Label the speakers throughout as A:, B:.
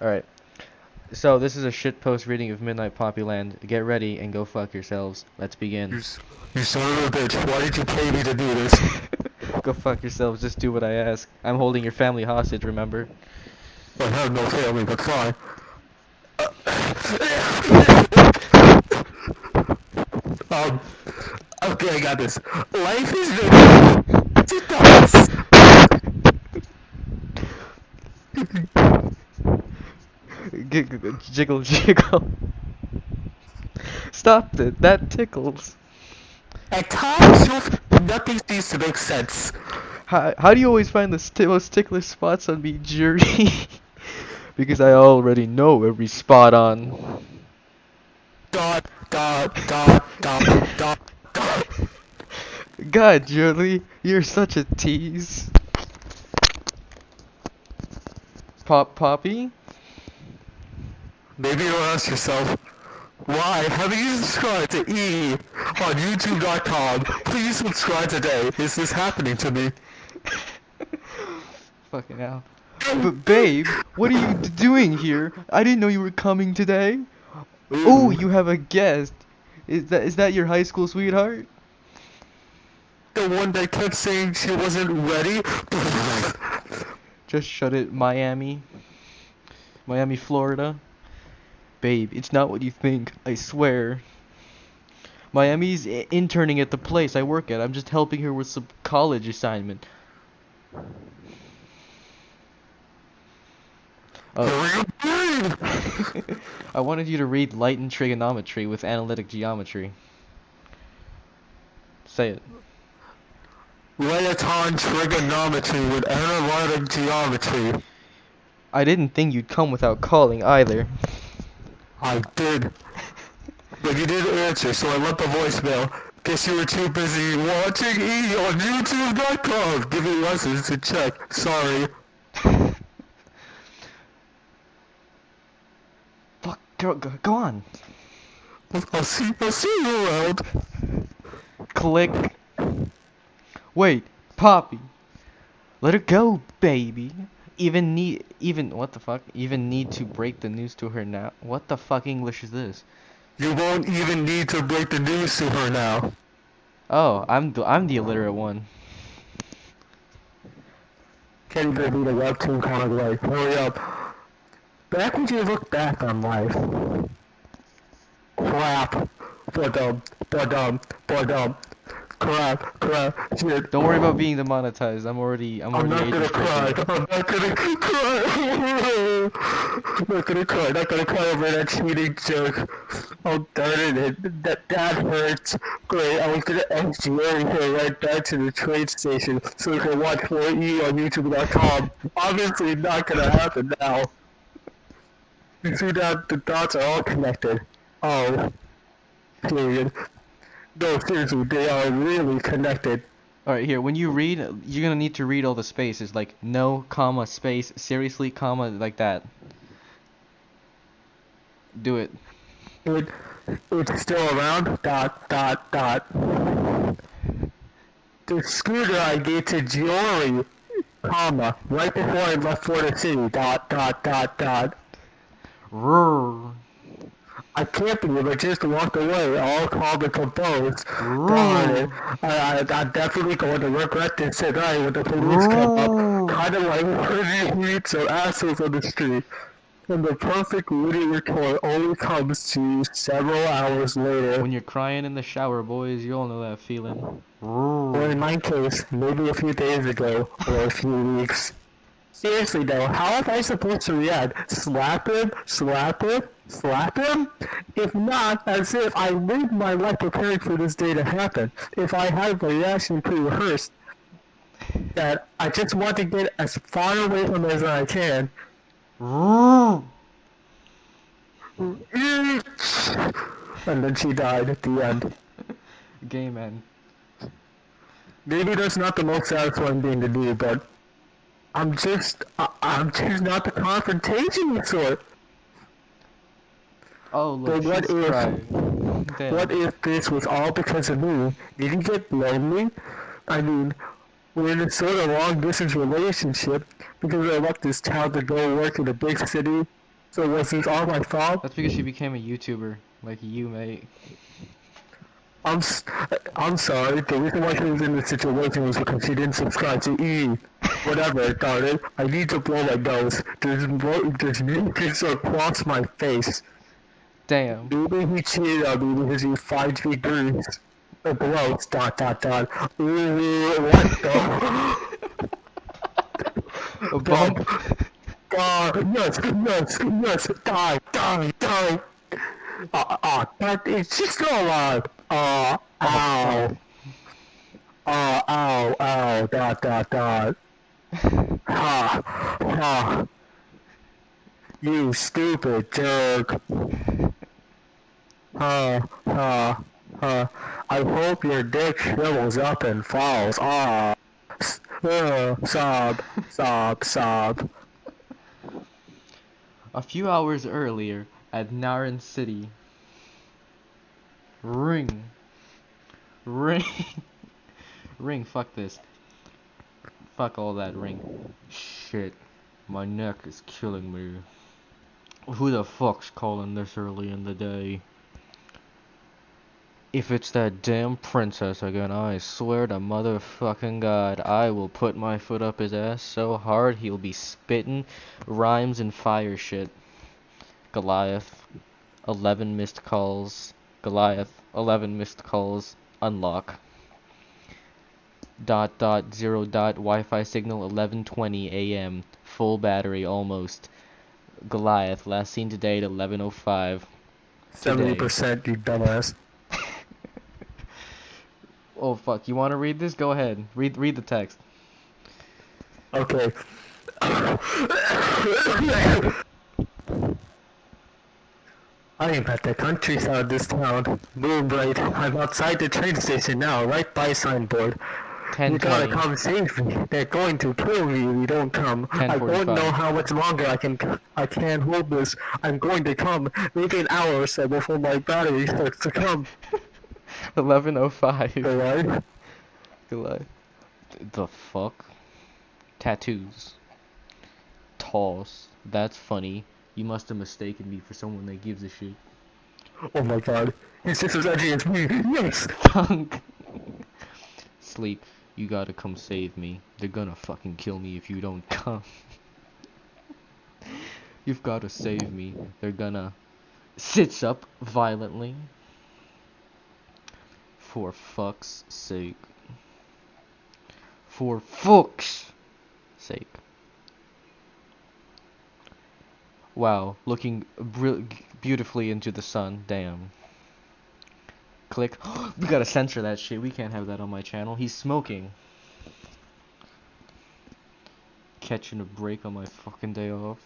A: Alright. So, this is a shitpost reading of Midnight Poppyland. Get ready and go fuck yourselves. Let's begin.
B: you son of a bitch, why did you pay me to do this?
A: go fuck yourselves, just do what I ask. I'm holding your family hostage, remember?
B: I have no family, but fine. um, okay, I got this. Life is
A: G- g- jiggle, jiggle. Stop it, that tickles.
B: At times, nothing seems to make sense.
A: How, how do you always find the st most ticklish spots on me, jury? because I already know every spot on.
B: Dot, dot, dot, dot, dot, dot.
A: God, Julie, you're such a tease. Pop Poppy?
B: Maybe you'll ask yourself, why haven't you subscribed to E on YouTube.com? Please subscribe today. Is this happening to me?
A: Fucking hell. But babe, what are you doing here? I didn't know you were coming today. Oh, you have a guest. Is that is that your high school sweetheart?
B: The one that kept saying she wasn't ready?
A: Just shut it, Miami. Miami, Florida. Babe, it's not what you think, I swear. Miami's interning at the place I work at. I'm just helping her with some college assignment. Oh, I wanted you to read Light and Trigonometry with Analytic Geometry. Say it.
B: Leoton trigonometry with analytic geometry.
A: I didn't think you'd come without calling either.
B: I did. But you didn't answer, so I left a voicemail. Guess you were too busy watching E on YouTube.com, giving lessons to check. Sorry.
A: Fuck, go, go, go on.
B: I'll see, I'll see you around.
A: Click. Wait, Poppy. Let her go, baby. Even need, even, what the fuck? Even need to break the news to her now? What the fuck English is this?
B: You won't even need to break the news to her now.
A: Oh, I'm the, I'm the illiterate one.
B: Can't even read a webtoon kind of life. Hurry up. Back when you look back on life. Crap. Ba-dum, ba-dum, ba-dum. Crap, crap, shit.
A: Don't worry about being demonetized. I'm already, I'm
B: I'm
A: already
B: not gonna cry. I'm not gonna cry. I'm not gonna cry. Not gonna cry over that cheating joke. Oh darn it! That that hurts. Great. I was gonna engineer her right back to the train station so we can watch 4E on YouTube.com. Obviously, not gonna happen now. You see that the dots are all connected. Oh. Period. No, seriously, they are really connected.
A: Alright, here, when you read, you're gonna need to read all the spaces, like no, comma, space, seriously, comma, like that. Do it.
B: It, it's still around. Dot dot dot. The scooter I gave to Giori, comma, right before I left Florida City. Dot dot dot dot.
A: Rrrr.
B: I can't believe I just walked away, all calm and composed. Darn it. I, I, I'm definitely going to regret this tonight when the police come
A: Ooh.
B: up. Kind of like when you meet some assholes on the street. And the perfect witty retort only comes to you several hours later.
A: When you're crying in the shower, boys, you all know that feeling.
B: Or in my case, maybe a few days ago, or a few weeks. Seriously though, how am I supposed to react? Slap him? Slap him? Slap him? If not, as if I lived my life preparing for this day to happen. If I had a reaction pre-rehearsed, that I just want to get as far away from it as I can. And then she died at the end.
A: Gay man.
B: Maybe that's not the most satisfying thing to do, but I'm just, I, I'm just not the confrontation sort.
A: Oh, look,
B: But what if-
A: crying.
B: What if this was all because of me? Did you get lonely? I mean, we're in a sort of long distance relationship because I left this town to go work in a big city So was this all my fault?
A: That's because she became a YouTuber, like you, mate.
B: I'm s- I'm sorry. The reason why she was in this situation was because she didn't subscribe to E. Whatever, darn it. I need to blow my nose. There's there's mucus across my face.
A: Damn.
B: Maybe he cheated on me because he finds me. Uh, Gross. Dot dot dot. Ooh, what the?
A: A bump.
B: God, yes, yes, yes. Die, die, die. Ah, ah, that is just so loud. Ah, ow. Ah, ow, ow, dot, dot, dot. Ha, ha. You stupid jerk. Ha, ha, ha. I hope your dick shrivels up and falls. Ah. Uh, sob, sob, sob.
A: A few hours earlier, at Naran City. Ring. Ring. ring, fuck this. Fuck all that ring. Shit. My neck is killing me. Who the fuck's calling this early in the day? If it's that damn princess again, I swear to motherfucking god, I will put my foot up his ass so hard he'll be spitting rhymes and fire shit. Goliath, 11 missed calls. Goliath, 11 missed calls. Unlock. Dot dot zero dot Wi-Fi signal 11:20 a.m. Full battery almost. Goliath, last seen today at 11:05.
B: Seventy percent, you dumbass.
A: Oh fuck, you want to read this? Go ahead. Read read the text.
B: Okay. I am at the countryside of this town. Moonbright. I'm outside the train station now, right by signboard. You gotta come save me. They're going to kill me if you don't come. I don't know how much longer I can. I can't hold this. I'm going to come. Maybe an hour or so before my battery starts to come.
A: 11:05.
B: Alright.
A: Goliath. The fuck? Tattoos. Toss. That's funny. You must have mistaken me for someone that gives a shit.
B: Oh my god. He's just as edgy as me. Yes.
A: Thunk. Sleep. You gotta come save me. They're gonna fucking kill me if you don't come. You've gotta save me. They're gonna. Sits up violently. For fuck's sake. For fuck's sake. Wow, looking beautifully into the sun. Damn. Click. we gotta censor that shit. We can't have that on my channel. He's smoking. Catching a break on my fucking day off.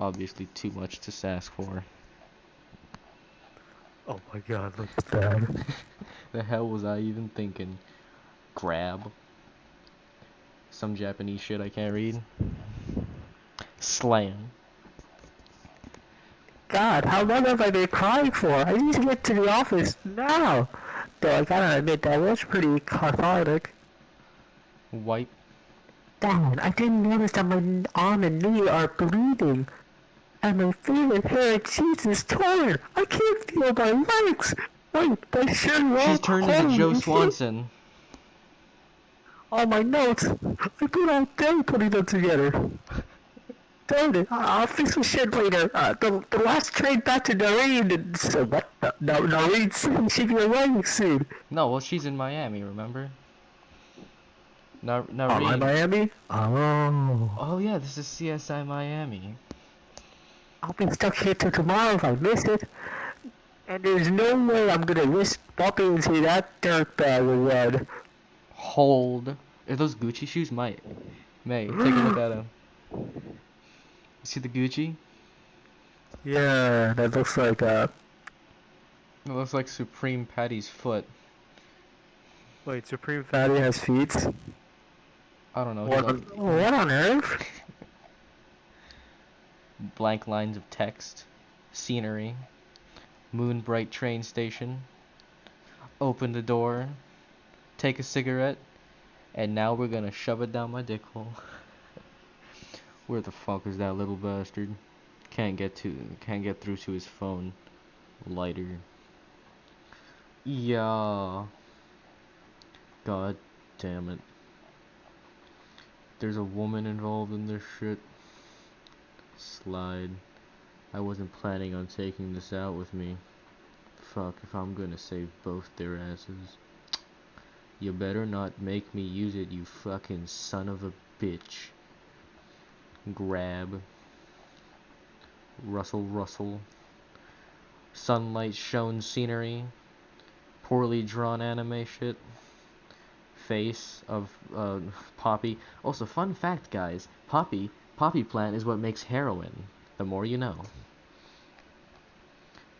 A: Obviously, too much to ask for.
B: Oh my god, look at that.
A: The hell was I even thinking? Grab. Some Japanese shit I can't read. Slam.
B: God, how long have I been crying for? I need to get to the office now. Though I gotta admit, that was pretty cathartic.
A: Wipe.
B: Dad, I didn't notice that my arm and knee are bleeding. And my favorite pair of jeans is torn. I can't feel my legs. Wait, my shirt
A: She's turned into Joe
B: me.
A: Swanson.
B: All my notes. I put all day putting them together. Darn it, I- I'll fix the shit later. Uh, the, the last train back to Noreen and so what? No, Noreen City should be arriving soon.
A: No, well, she's in Miami, remember? Now, now
B: Oh, in Miami? Oh.
A: Oh yeah, this is CSI Miami.
B: I'll be stuck here till tomorrow if I miss it. And there's no way I'm gonna risk bumping into that dirtbag again.
A: Hold. Are those Gucci shoes? Might. May, take a look at them. You see the Gucci?
B: Yeah, that looks like uh.
A: It looks like Supreme Patty's foot.
B: Wait, Supreme Patty has feet.
A: I don't know.
B: What? On, what on earth?
A: blank lines of text, scenery, moon bright train station, open the door, take a cigarette, and now we're gonna shove it down my dick hole. Where the fuck is that little bastard? can't get to can't get through to his phone. Lighter. Yeah. God damn it. There's a woman involved in this shit. Slide. I wasn't planning on taking this out with me. Fuck if I'm gonna save both their asses. You better not make me use it, you fucking son of a bitch. Grab. Russell Russell. Sunlight shown scenery. Poorly drawn anime shit. Face of uh, Poppy. Also, fun fact, guys. Poppy, Poppy plant is what makes heroin. The more you know.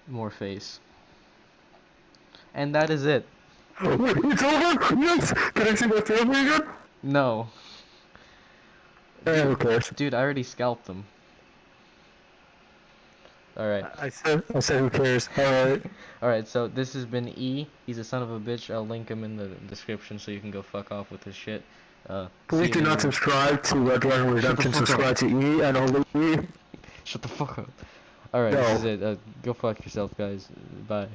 A: More face. And that is it.
B: It's over? Yes! Can I see my family again?
A: No.
B: Eh, who cares?
A: Dude, I already scalped them. Alright.
B: I said, I said who cares. Alright.
A: Alright, so this has been E. He's a son of a bitch. I'll link him in the description so you can go fuck off with his shit. Uh,
B: Please do not subscribe to uh, Dragon Redemption.
A: fuck up.
B: Subscribe to E and only E.
A: Shut the fuck up. Alright, this is it. Uh, go fuck yourself, guys. Bye.